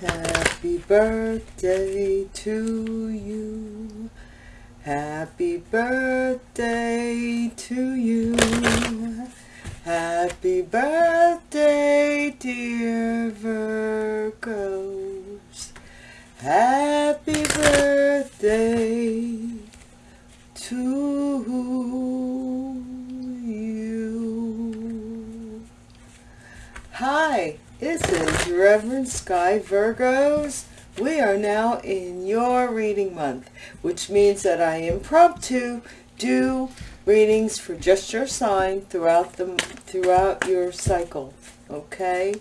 Happy birthday to you. Happy birthday to you. Happy birthday, dear Virgos. Happy birthday to this is Reverend Sky Virgos. We are now in your reading month, which means that I impromptu do readings for just your sign throughout the throughout your cycle. Okay?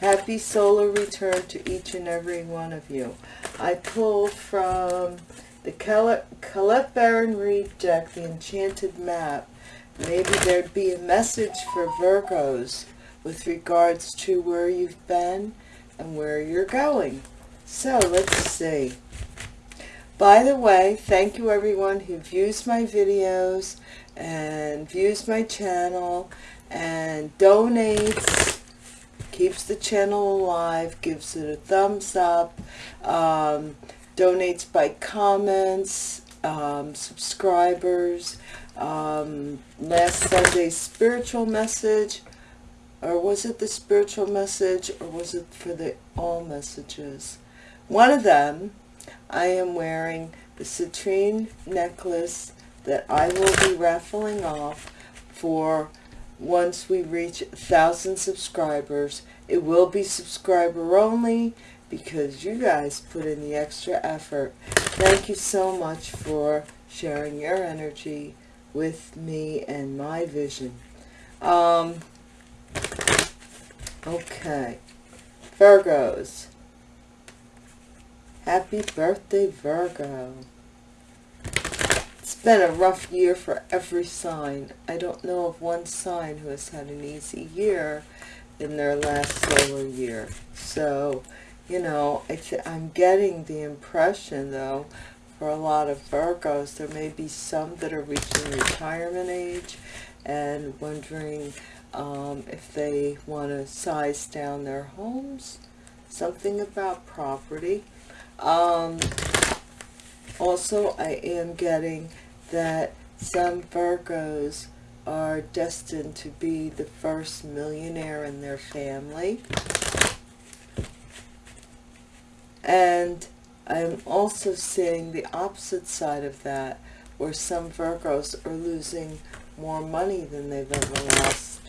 Happy solar return to each and every one of you. I pulled from the Colette Baron Reid deck, the Enchanted Map. Maybe there'd be a message for Virgos with regards to where you've been and where you're going. So let's see. By the way, thank you everyone who views my videos and views my channel and donates, keeps the channel alive, gives it a thumbs up, um, donates by comments, um, subscribers, um, last Sunday's spiritual message, or was it the spiritual message, or was it for the all messages? One of them, I am wearing the citrine necklace that I will be raffling off for once we reach a thousand subscribers. It will be subscriber only because you guys put in the extra effort. Thank you so much for sharing your energy with me and my vision. Um, okay. Virgos. Happy birthday, Virgo. It's been a rough year for every sign. I don't know of one sign who has had an easy year in their last solar year. So, you know, I'm getting the impression, though, for a lot of Virgos, there may be some that are reaching retirement age and wondering um, if they want to size down their homes, something about property. Um, also, I am getting that some Virgos are destined to be the first millionaire in their family. And I'm also seeing the opposite side of that, where some Virgos are losing more money than they've ever lost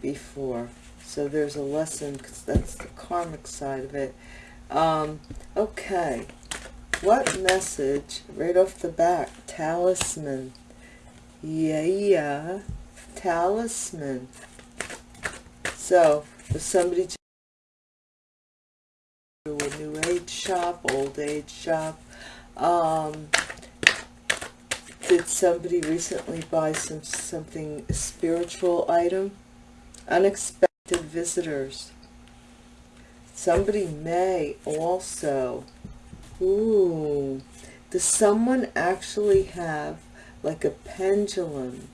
before. So there's a lesson, because that's the karmic side of it. Um, okay. What message, right off the bat, talisman. Yeah, yeah. Talisman. So, if somebody to a new age shop, old age shop, um, did somebody recently buy some something spiritual item? Unexpected visitors Somebody may also, ooh, does someone actually have like a pendulum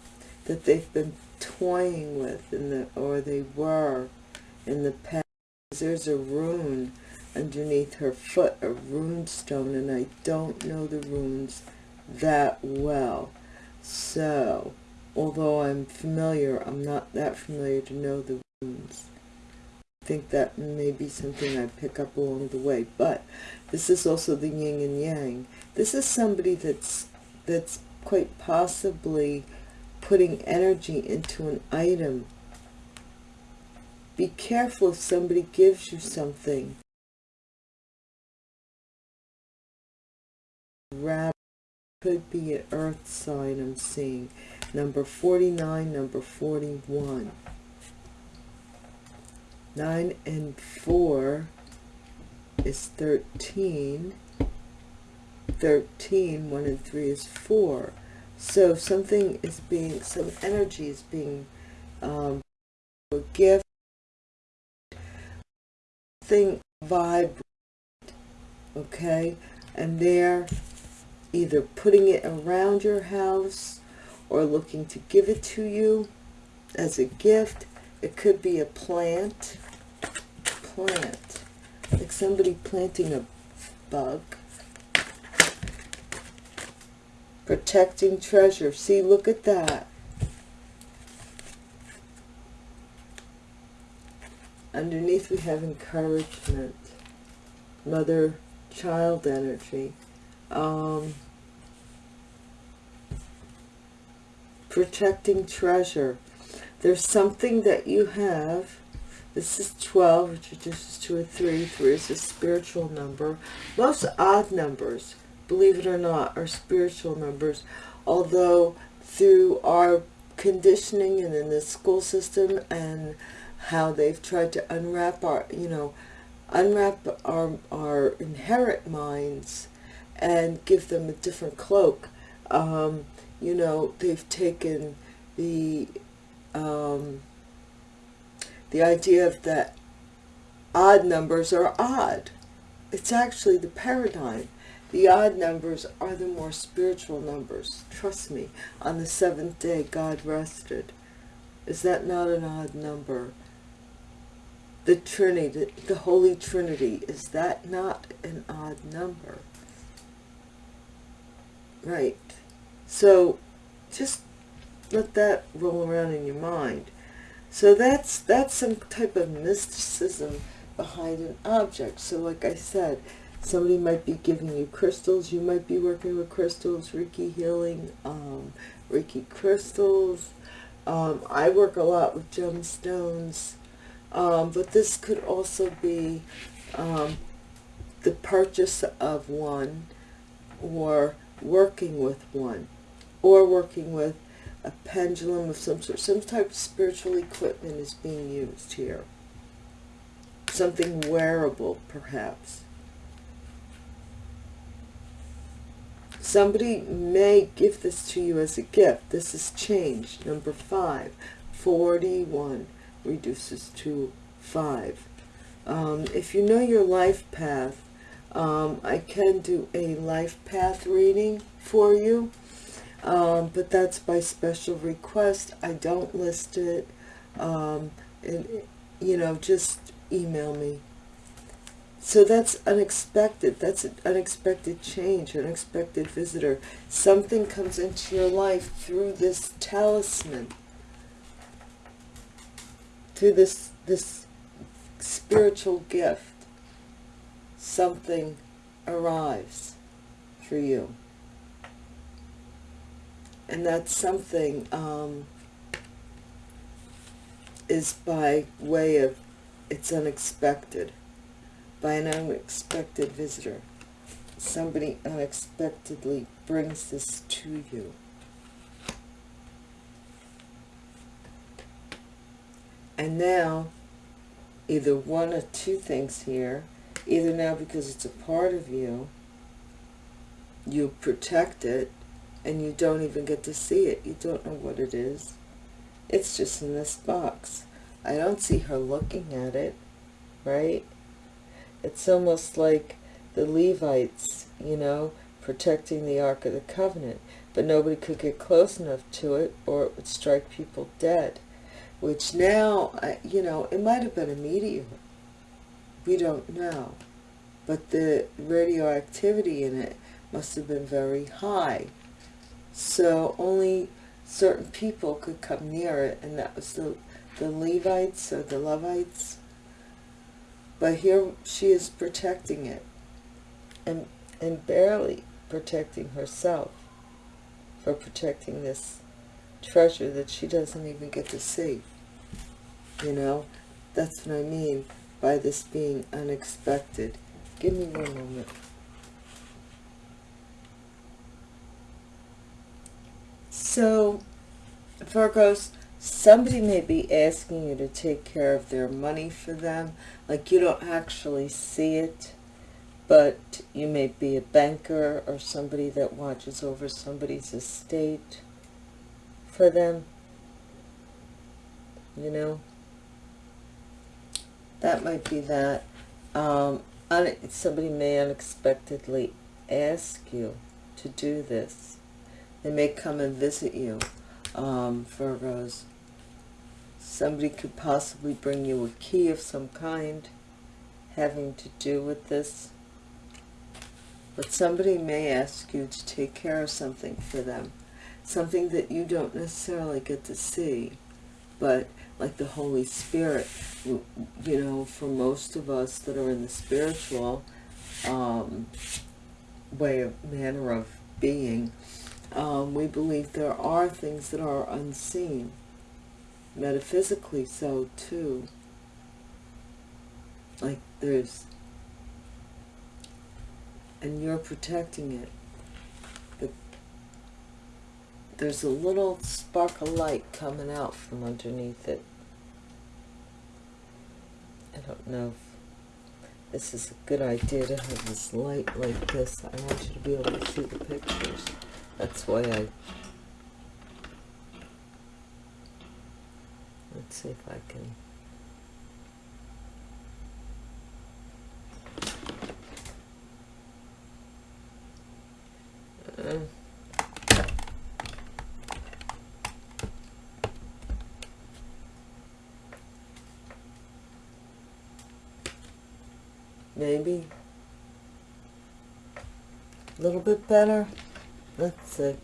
that they've been toying with in the, or they were in the past? There's a rune underneath her foot, a rune stone, and I don't know the runes that well. So, although I'm familiar, I'm not that familiar to know the runes I think that may be something I pick up along the way. But this is also the yin and yang. This is somebody that's that's quite possibly putting energy into an item. Be careful if somebody gives you something. Rabbit could be an earth sign I'm seeing. Number 49, number 41. 9 and 4 is 13. 13, 1 and 3 is 4. So something is being, some energy is being um, a gift, thing vibrant, okay? And they're either putting it around your house or looking to give it to you as a gift. It could be a plant plant. like somebody planting a bug. Protecting treasure. See, look at that. Underneath we have encouragement. Mother-child energy. Um, protecting treasure. There's something that you have. This is 12, which reduces to a 3. 3 is a spiritual number. Most odd numbers, believe it or not, are spiritual numbers. Although through our conditioning and in the school system and how they've tried to unwrap our, you know, unwrap our, our inherent minds and give them a different cloak. Um, you know, they've taken the um, the idea of that odd numbers are odd. It's actually the paradigm. The odd numbers are the more spiritual numbers. Trust me, on the seventh day God rested. Is that not an odd number? The Trinity, the Holy Trinity, is that not an odd number? Right. So just let that roll around in your mind. So that's that's some type of mysticism behind an object. So like I said, somebody might be giving you crystals. You might be working with crystals, Reiki healing, um, Reiki crystals. Um, I work a lot with gemstones. Um, but this could also be um, the purchase of one or working with one or working with a pendulum of some sort. Some type of spiritual equipment is being used here. Something wearable, perhaps. Somebody may give this to you as a gift. This is change. Number five. 41 reduces to five. Um, if you know your life path, um, I can do a life path reading for you um, but that's by special request. I don't list it. Um, and, you know, just email me. So that's unexpected. That's an unexpected change, unexpected visitor. Something comes into your life through this talisman, through this, this spiritual gift. Something arrives for you and that something um, is by way of it's unexpected. By an unexpected visitor. Somebody unexpectedly brings this to you. And now either one or two things here either now because it's a part of you you protect it and you don't even get to see it. You don't know what it is. It's just in this box. I don't see her looking at it, right? It's almost like the Levites, you know, protecting the Ark of the Covenant, but nobody could get close enough to it or it would strike people dead, which now, you know, it might have been a meteor. We don't know. But the radioactivity in it must have been very high so only certain people could come near it, and that was the, the Levites or the Levites. But here she is protecting it, and, and barely protecting herself for protecting this treasure that she doesn't even get to see. You know, that's what I mean by this being unexpected. Give me one moment. So, Virgos, somebody may be asking you to take care of their money for them. Like you don't actually see it, but you may be a banker or somebody that watches over somebody's estate for them. You know? That might be that. Um, somebody may unexpectedly ask you to do this they may come and visit you, um, Virgos. Somebody could possibly bring you a key of some kind, having to do with this. But somebody may ask you to take care of something for them. Something that you don't necessarily get to see. But like the Holy Spirit, you know, for most of us that are in the spiritual um, way of manner of being, um, we believe there are things that are unseen. Metaphysically so too. Like there's and you're protecting it. But there's a little spark of light coming out from underneath it. I don't know if this is a good idea to have this light like this. I want you to be able to see the pictures. That's why I... Let's see if I can... Uh, maybe a little bit better let's see.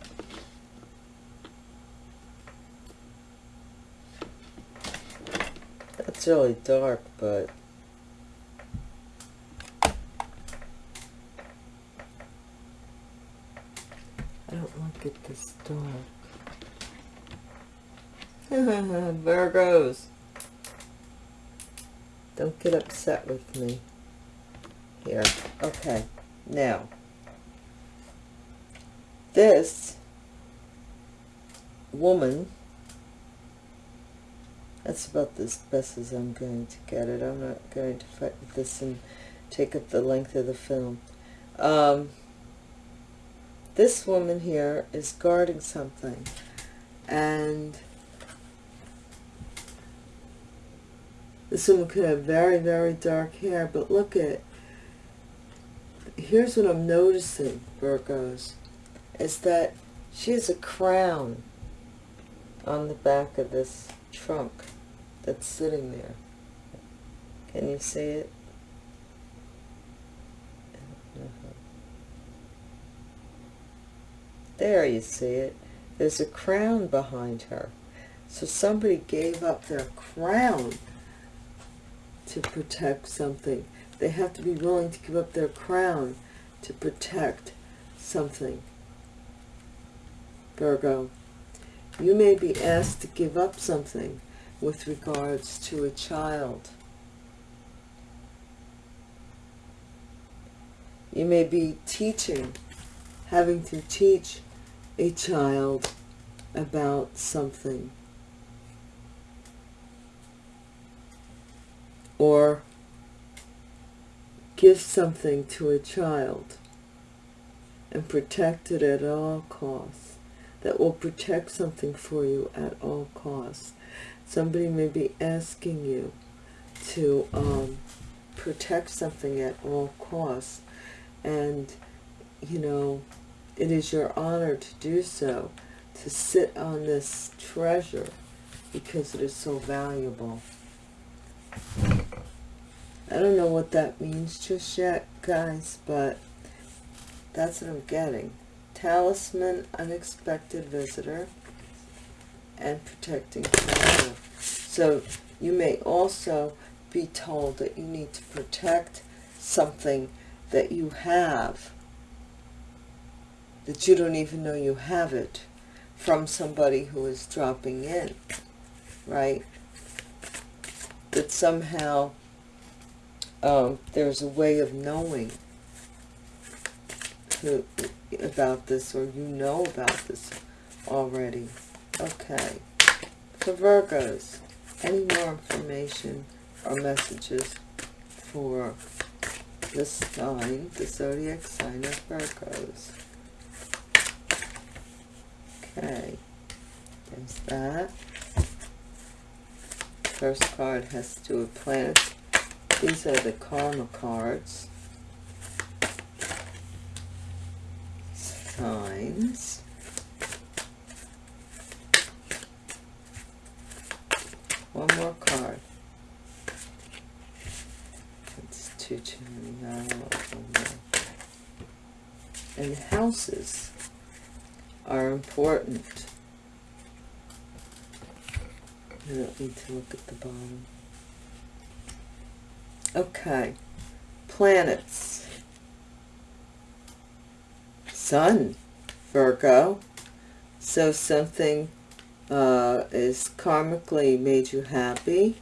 That's really dark but I don't like it this dark. Virgos don't get upset with me. Here. Okay, now, this woman, that's about as best as I'm going to get it. I'm not going to fight with this and take up the length of the film. Um, this woman here is guarding something, and this woman could have very, very dark hair, but look at here's what I'm noticing, Virgos, is that she has a crown on the back of this trunk that's sitting there. Can you see it? There you see it. There's a crown behind her. So somebody gave up their crown to protect something. They have to be willing to give up their crown to protect something. Virgo, you may be asked to give up something with regards to a child. You may be teaching, having to teach a child about something. Or give something to a child and protect it at all costs. That will protect something for you at all costs. Somebody may be asking you to um, protect something at all costs. And, you know, it is your honor to do so, to sit on this treasure because it is so valuable. I don't know what that means just yet, guys, but that's what I'm getting. Talisman, unexpected visitor, and protecting. So you may also be told that you need to protect something that you have, that you don't even know you have it, from somebody who is dropping in, right? That somehow um, there's a way of knowing who, about this or you know about this already. Okay. For Virgos, any more information or messages for the sign, the zodiac sign of Virgos? Okay. There's that. First card has to do with planets these are the karma cards. times. One more card. It's two two nine and houses are important. I don't need to look at the bottom. Okay. Planets. Sun, Virgo. So something uh, is karmically made you happy.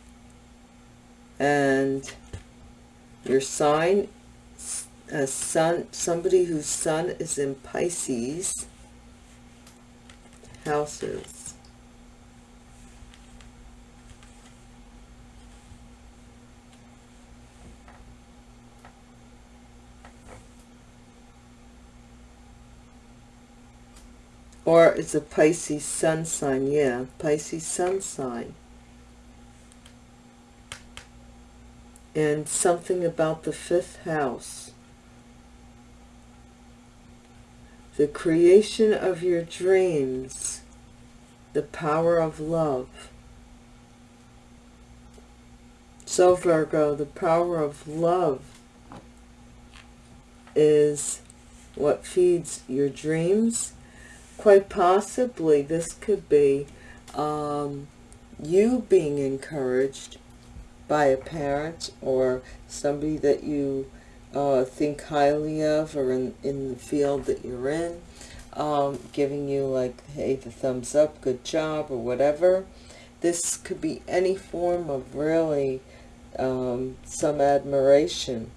And your sign, a sun, somebody whose sun is in Pisces, houses. Or it's a Pisces sun sign. Yeah, Pisces sun sign. And something about the fifth house. The creation of your dreams. The power of love. So Virgo, the power of love is what feeds your dreams quite possibly this could be um, you being encouraged by a parent or somebody that you uh, think highly of or in, in the field that you're in, um, giving you like, hey, the thumbs up, good job, or whatever. This could be any form of really um, some admiration,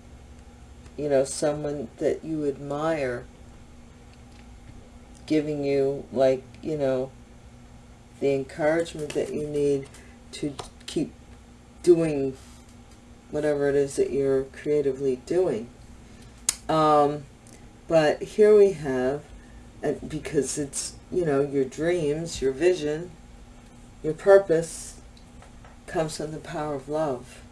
you know, someone that you admire giving you like you know the encouragement that you need to keep doing whatever it is that you're creatively doing. Um, but here we have and because it's you know your dreams your vision your purpose comes from the power of love.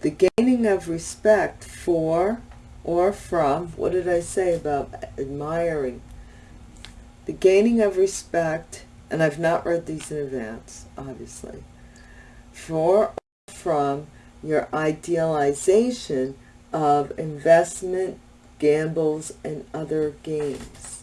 The gaining of respect for or from, what did I say about admiring? The gaining of respect, and I've not read these in advance, obviously, for from your idealization of investment, gambles, and other games.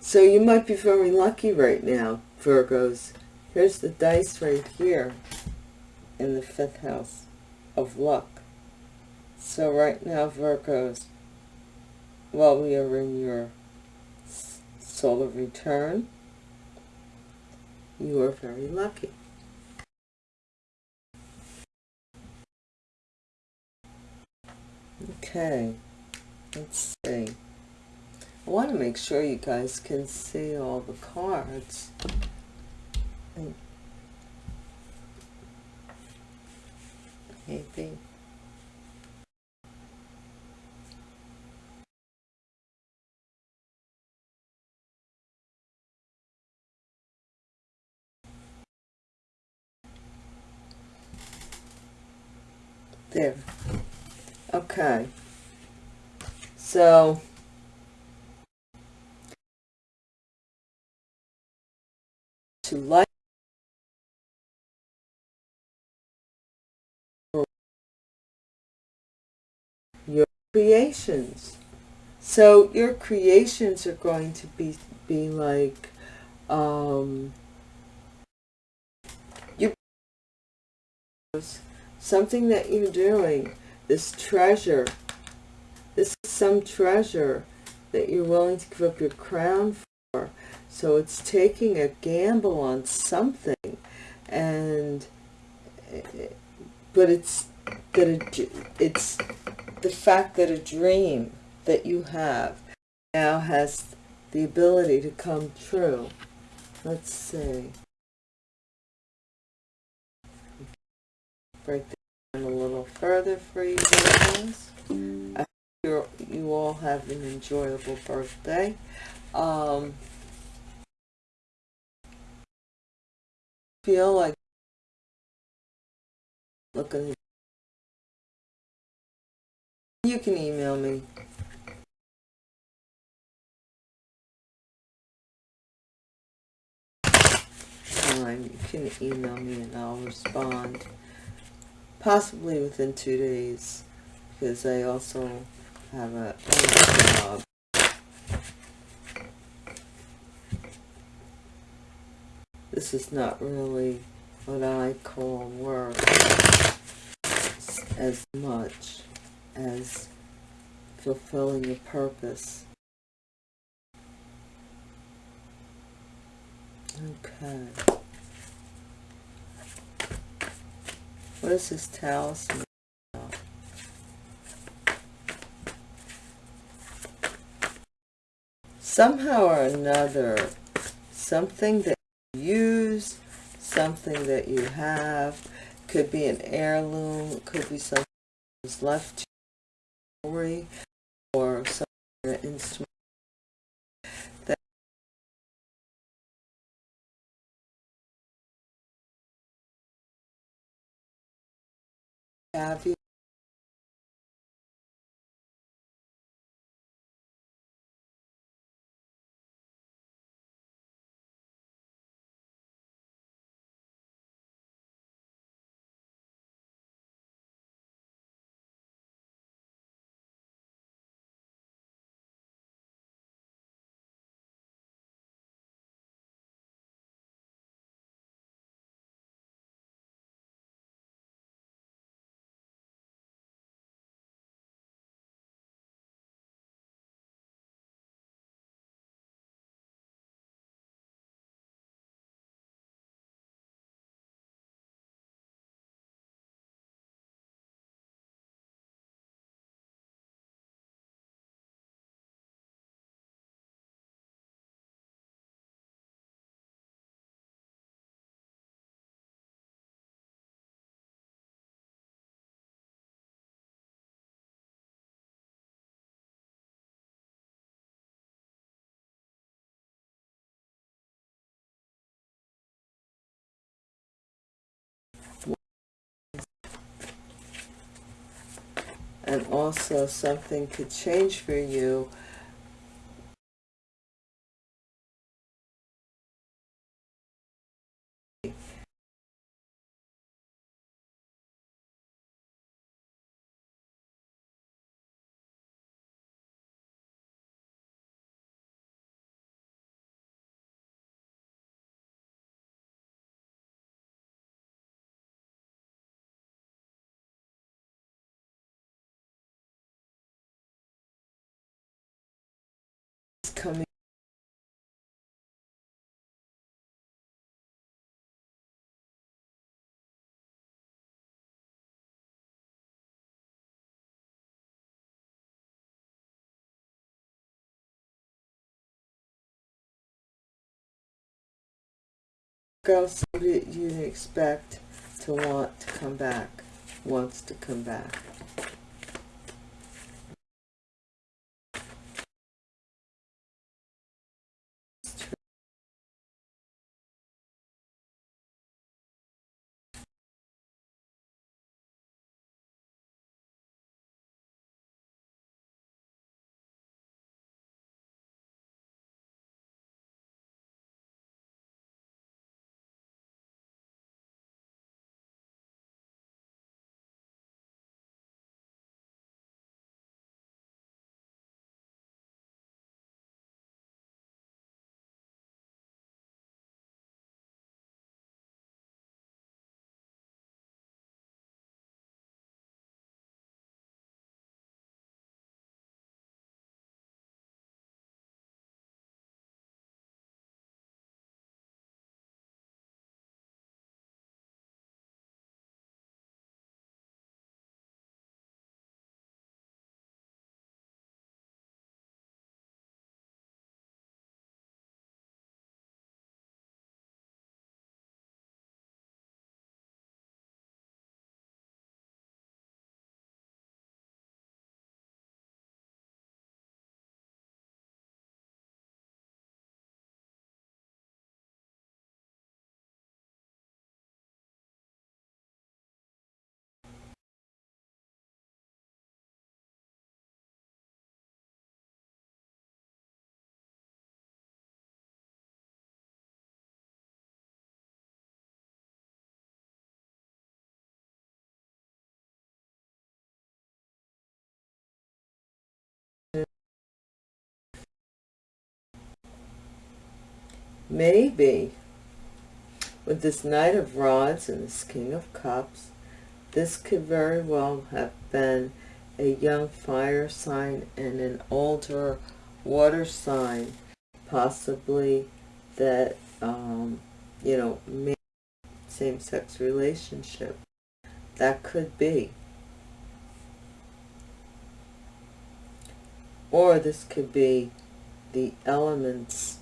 So you might be very lucky right now, Virgos. Here's the dice right here in the fifth house of luck. So right now, Virgos, while we are in your solar return, you are very lucky. Okay, let's see. I want to make sure you guys can see all the cards. Maybe. There. Okay. So, creations. So your creations are going to be, be like, um, you, something that you're doing, this treasure, this is some treasure that you're willing to give up your crown for. So it's taking a gamble on something and, but it's, that it, it's the fact that a dream that you have now has the ability to come true. Let's see. Break down a little further for you guys. I hope you all have an enjoyable birthday. Um, feel like looking you can email me. Fine, you can email me and I'll respond possibly within two days because I also have a, job. This is not really what I call work as much as fulfilling a purpose. Okay. What is this talisman? Somehow or another, something that you use, something that you have, could be an heirloom, could be something that was left jewelry, or some instrument that have you and also something could change for you coming would you expect to want to come back, wants to come back? Maybe with this Knight of Rods and this King of Cups, this could very well have been a young fire sign and an older water sign, possibly that, um, you know, same-sex relationship. That could be. Or this could be the elements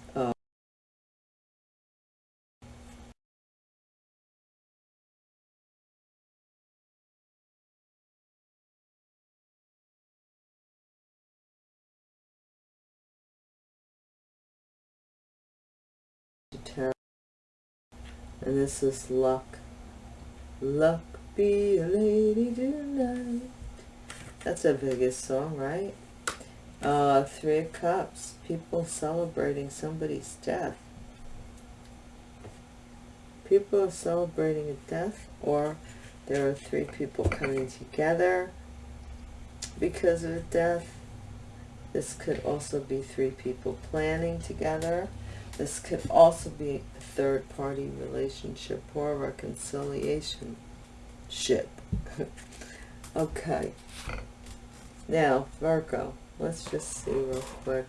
and this is luck luck be a lady tonight that's a biggest song right uh, Three of Cups. People celebrating somebody's death. People are celebrating a death or there are three people coming together because of death. This could also be three people planning together. This could also be a third party relationship or reconciliation ship. okay. Now, Virgo. Let's just see real quick.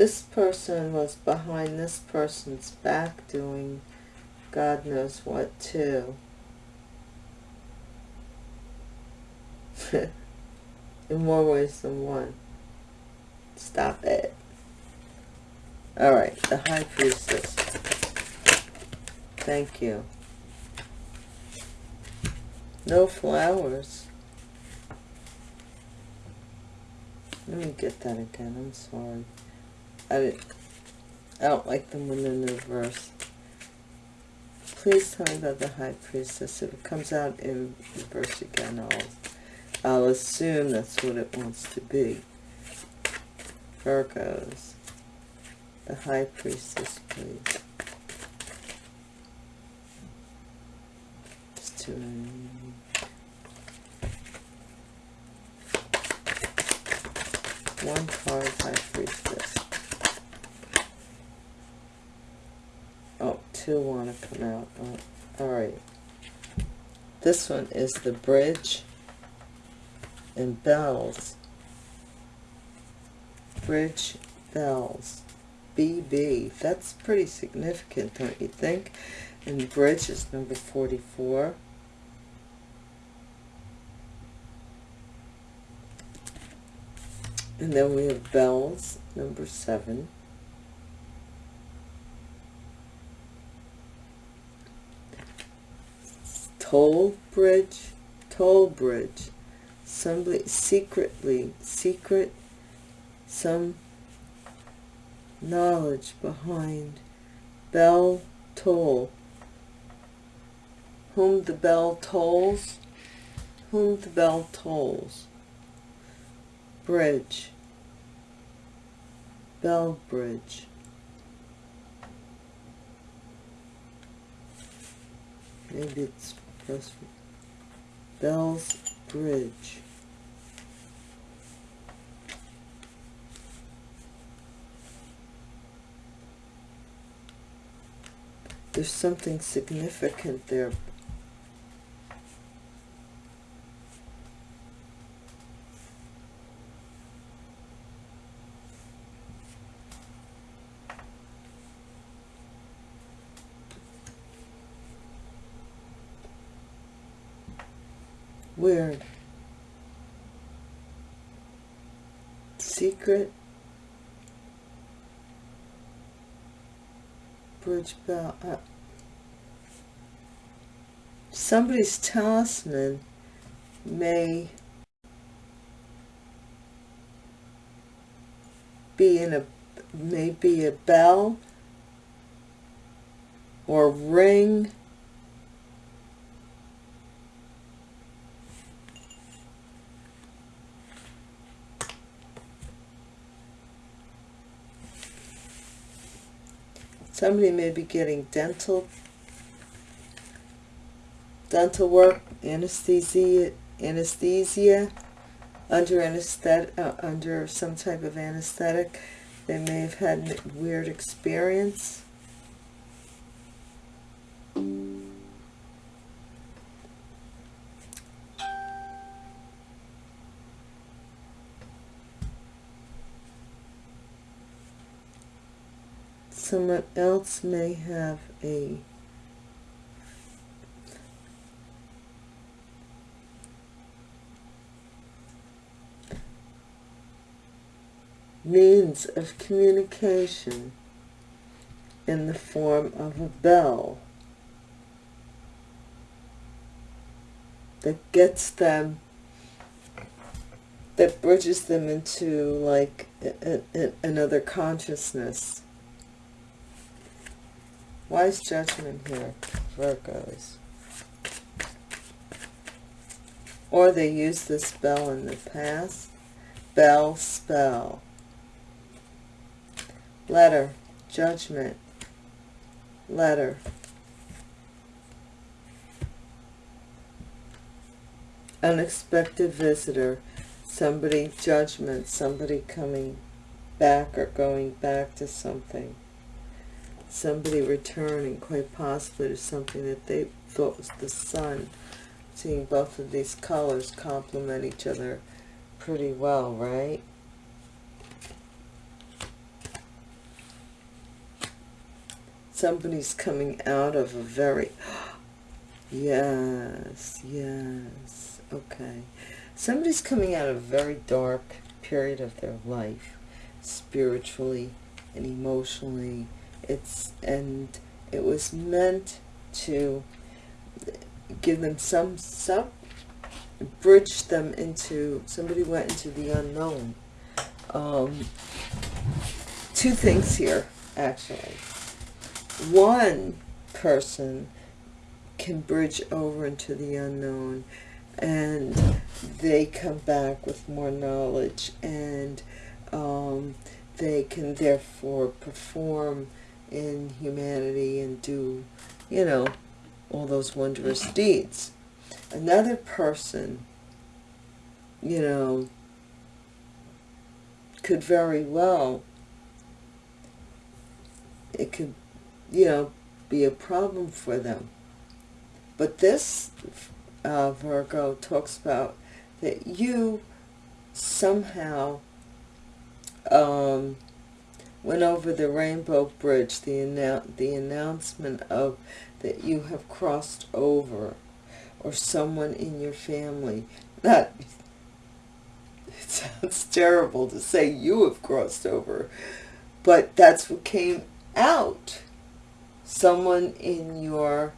This person was behind this person's back doing God knows what too. In more ways than one. Stop it. Alright, the High Priestess. Thank you. No flowers. Let me get that again. I'm sorry. I, I don't like them when they're in reverse. Please tell me about the High Priestess. If it comes out in reverse again, I'll, I'll assume that's what it wants to be. Virgos. The High Priestess, please. It's too many. One card, High Priestess. Two want to come out. All right. This one is the bridge and bells. Bridge bells. BB. That's pretty significant, don't you think? And bridge is number 44. And then we have bells, number 7. Toll bridge, toll bridge. Somebody secretly, secret, some knowledge behind bell toll. Whom the bell tolls, whom the bell tolls. Bridge, bell bridge. Maybe it's Bell's Bridge. There's something significant there Weird. Secret. Bridge bell. Uh, somebody's talisman may be in a maybe a bell or ring Somebody may be getting dental dental work, anesthesia, anesthesia under anesthetic, uh, under some type of anesthetic. They may have had a weird experience. Else may have a means of communication in the form of a bell that gets them that bridges them into like a, a, another consciousness Wise judgment here, Virgos. Or they used this spell in the past. Bell spell. Letter, judgment, letter. Unexpected visitor, somebody, judgment, somebody coming back or going back to something somebody returning quite possibly to something that they thought was the sun. Seeing both of these colors complement each other pretty well right? Somebody's coming out of a very yes yes okay. Somebody's coming out of a very dark period of their life spiritually and emotionally it's and it was meant to give them some some bridge them into somebody went into the unknown. Um, two things here actually. One person can bridge over into the unknown and they come back with more knowledge and um, they can therefore perform in humanity and do, you know, all those wondrous deeds. Another person, you know, could very well, it could, you know, be a problem for them. But this uh, Virgo talks about that you somehow um, went over the rainbow bridge, the, annou the announcement of that you have crossed over, or someone in your family. That it sounds terrible to say you have crossed over, but that's what came out. Someone in your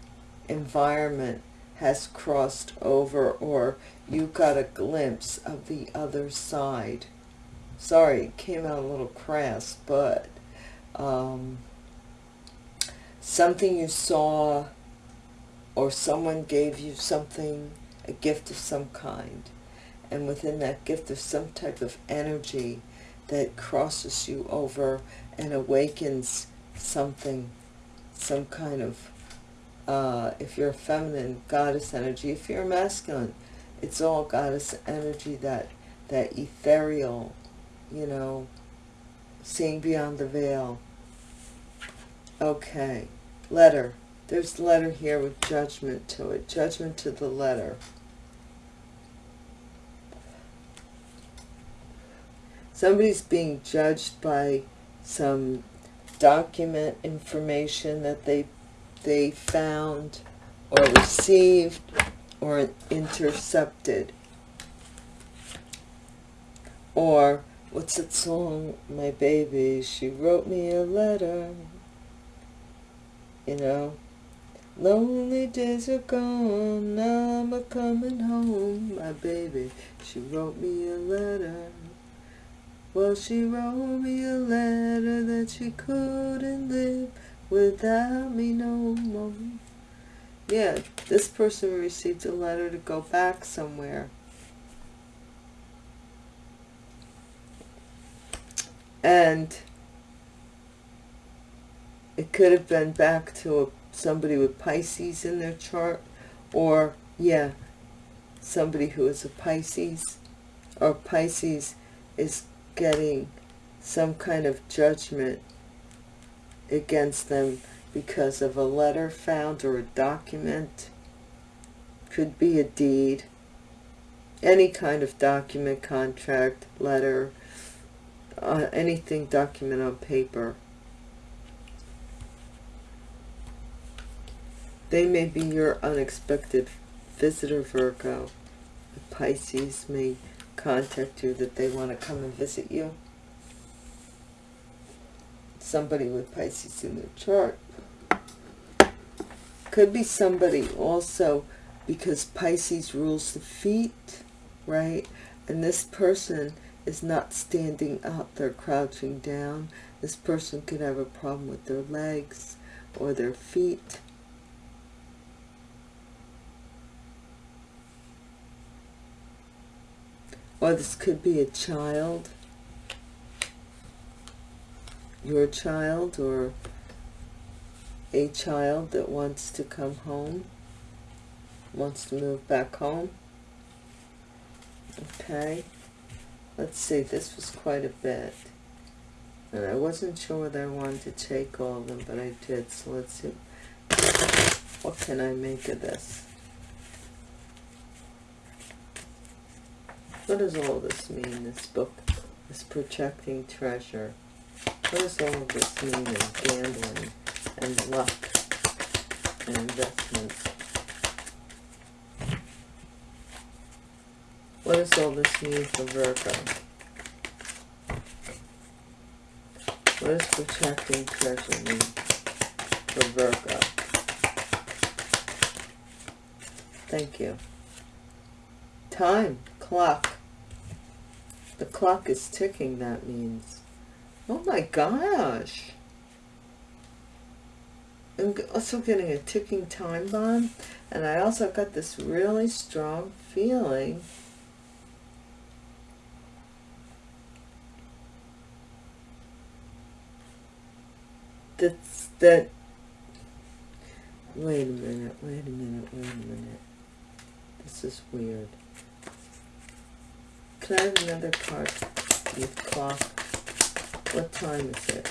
environment has crossed over, or you got a glimpse of the other side sorry it came out a little crass but um, something you saw or someone gave you something a gift of some kind. And within that gift of some type of energy that crosses you over and awakens something some kind of uh, if you're a feminine goddess energy if you're a masculine it's all goddess energy that that ethereal you know, seeing beyond the veil. Okay, letter. There's a letter here with judgment to it. Judgment to the letter. Somebody's being judged by some document information that they they found or received or intercepted or What's that song? My baby, she wrote me a letter. You know? Lonely days are gone, now I'm a coming home. My baby, she wrote me a letter. Well, she wrote me a letter that she couldn't live without me no more. Yeah, this person received a letter to go back somewhere. And it could have been back to a, somebody with Pisces in their chart or, yeah, somebody who is a Pisces or Pisces is getting some kind of judgment against them because of a letter found or a document. Could be a deed. Any kind of document, contract, letter, uh, anything document on paper. They may be your unexpected visitor, Virgo. The Pisces may contact you that they want to come and visit you. Somebody with Pisces in their chart. Could be somebody also because Pisces rules the feet, right? And this person is not standing up, they're crouching down. This person could have a problem with their legs or their feet. Or this could be a child, your child or a child that wants to come home, wants to move back home. Okay, let's see, this was quite a bit. And I wasn't sure whether I wanted to take all of them, but I did, so let's see. What can I make of this? What does all this mean, this book, this protecting treasure? What does all this mean in gambling and luck and investments? What does all this mean for Virgo? What does protecting treasure mean for Virgo? Thank you. Time, clock. The clock is ticking, that means. Oh my gosh. I'm also getting a ticking time bomb. And I also got this really strong feeling that's that wait a minute wait a minute wait a minute this is weird can I have another card with clock? What time is it?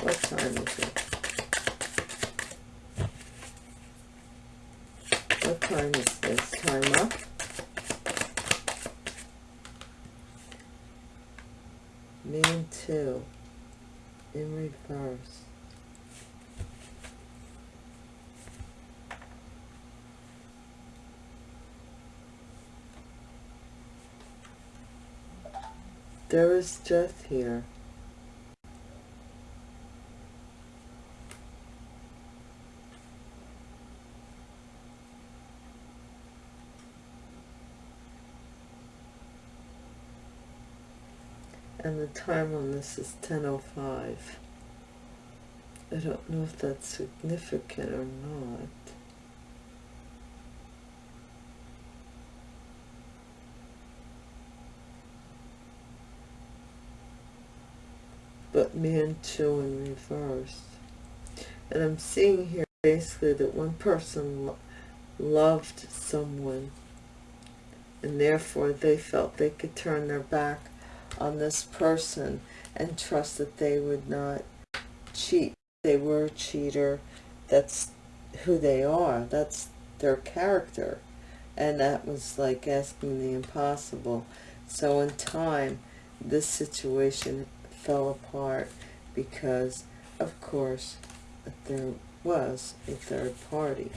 What time is it? What time is this? Time up? Man 2 in reverse. There is death here. Time on this is 10.05. I don't know if that's significant or not. but man two in reverse. And I'm seeing here basically that one person lo loved someone and therefore they felt they could turn their back on this person and trust that they would not cheat. They were a cheater. That's who they are. That's their character. And that was like asking the impossible. So in time, this situation fell apart because, of course, there was a third party.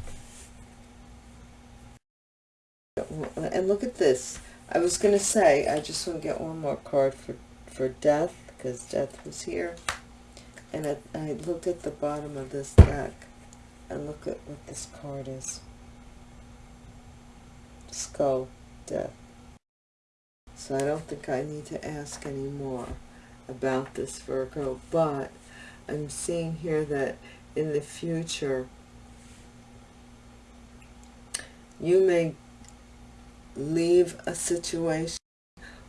And look at this. I was going to say, I just want to get one more card for, for death, because death was here. And I, I looked at the bottom of this deck, and look at what this card is. Skull, death. So I don't think I need to ask anymore about this Virgo, but I'm seeing here that in the future, you may leave a situation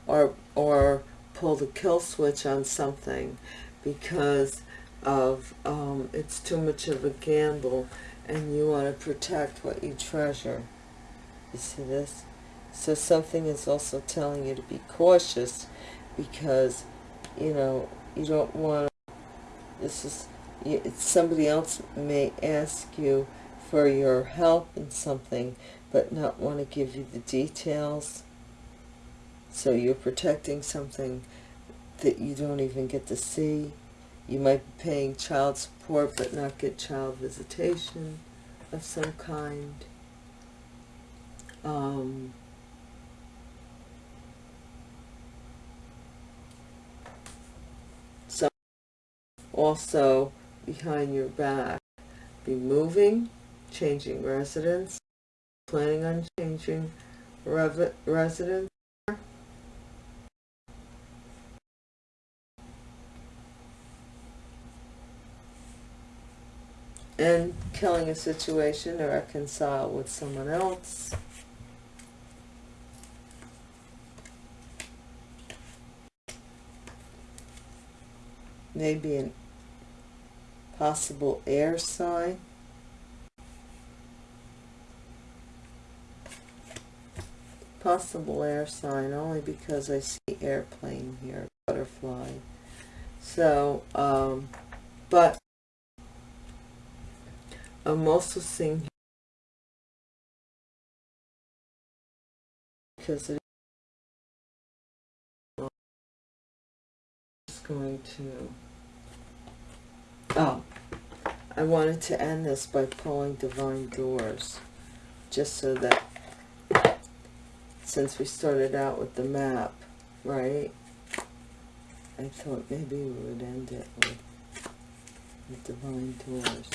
or or pull the kill switch on something because of um, it's too much of a gamble and you want to protect what you treasure. You see this? So something is also telling you to be cautious because, you know, you don't want to, this is, somebody else may ask you for your help in something, but not want to give you the details. So you're protecting something that you don't even get to see. You might be paying child support but not get child visitation of some kind. Um, so also behind your back be moving, changing residence, planning on changing residence, and killing a situation to reconcile with someone else. Maybe an possible air sign. Possible air sign only because I see airplane here, butterfly. So, um, but I'm also seeing because it is going to oh I wanted to end this by pulling divine doors just so that since we started out with the map right I thought maybe we would end it with, with divine doors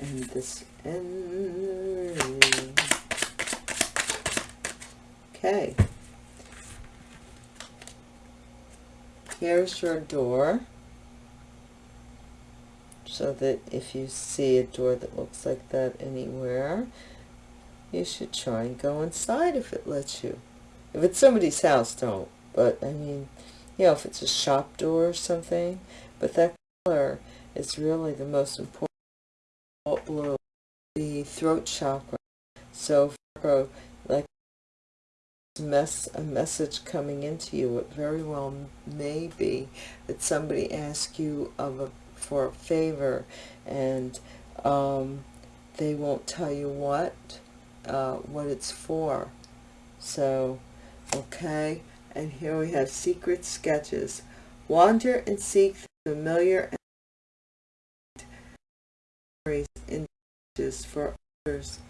and this end. Okay. Here's your door. So that if you see a door that looks like that anywhere, you should try and go inside if it lets you. If it's somebody's house, don't. But, I mean, you know, if it's a shop door or something. But that color is really the most important blue, the throat chakra. So Virgo, like mess a message coming into you, it very well may be that somebody asks you of a for favor and um, they won't tell you what uh, what it's for. So, okay, and here we have secret sketches. Wander and seek the familiar in for others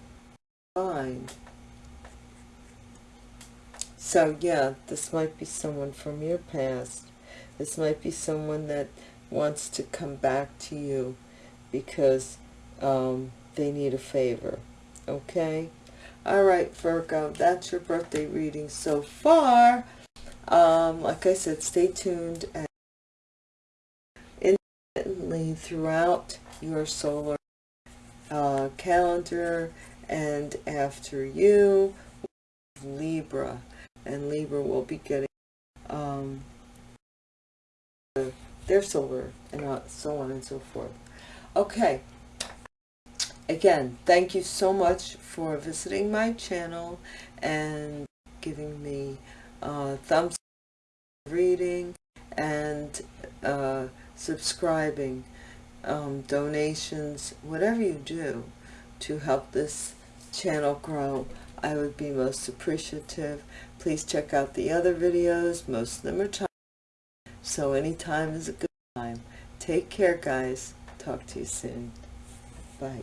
find. So yeah, this might be someone from your past. This might be someone that wants to come back to you because um, they need a favor. Okay? Alright, Virgo, that's your birthday reading so far. Um, like I said, stay tuned and intermittently throughout your solar uh, calendar and after you Libra and Libra will be getting um, their solar and so on and so forth okay again thank you so much for visiting my channel and giving me uh, thumbs reading and uh, subscribing um, donations, whatever you do to help this channel grow, I would be most appreciative. Please check out the other videos. Most of them are so anytime is a good time. Take care, guys. Talk to you soon. Bye.